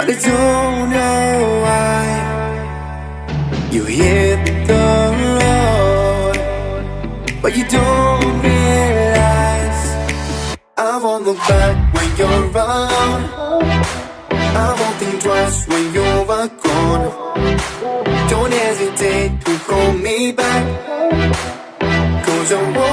I don't know why. You hit the road But you don't realize I won't look back when you're around I won't think twice when you're gone Don't hesitate to call me back Cause I won't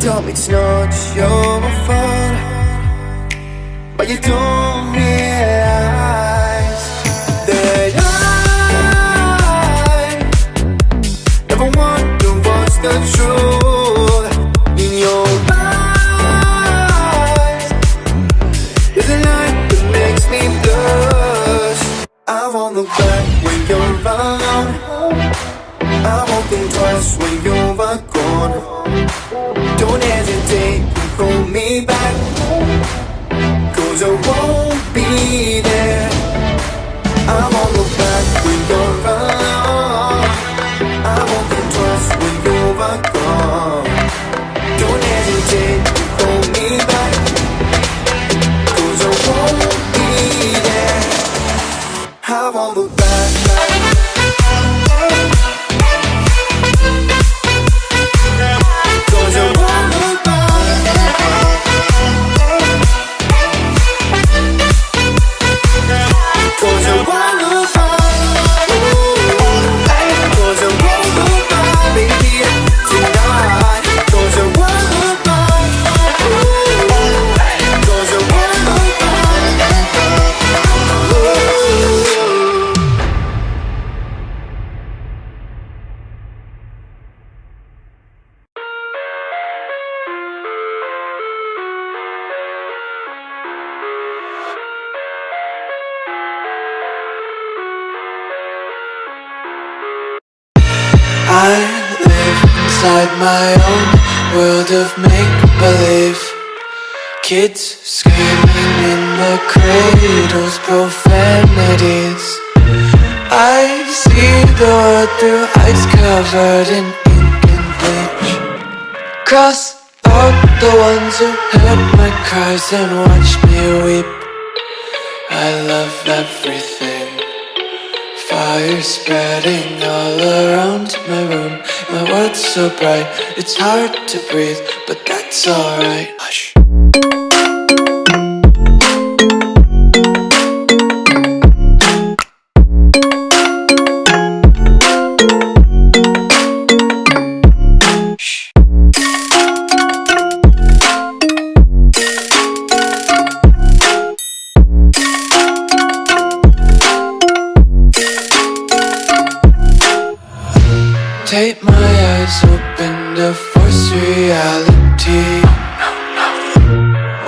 told me it's not your fault But you don't realize That I Never wonder what's the truth In your eyes. There's a light that makes me blush. I won't look back when you're around I won't think twice when you're gone me back. Cause I won't be there I live inside my own world of make-believe. Kids screaming in the cradles, profanities. I see the world through eyes covered in ink and bleach. Cross out the ones who heard my cries and watched me weep. I love everything Fire spreading all around my room. My world's so bright, it's hard to breathe But that's alright Take my eyes open to force reality.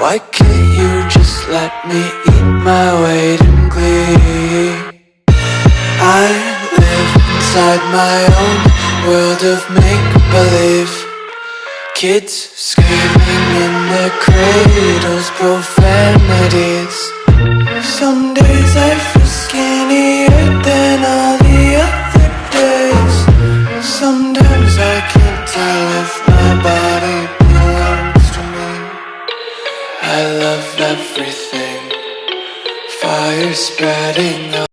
Why can't you just let me eat my weight in glee? I live inside my own world of make-believe. Kids screaming in their cradles, profanities. Some spreading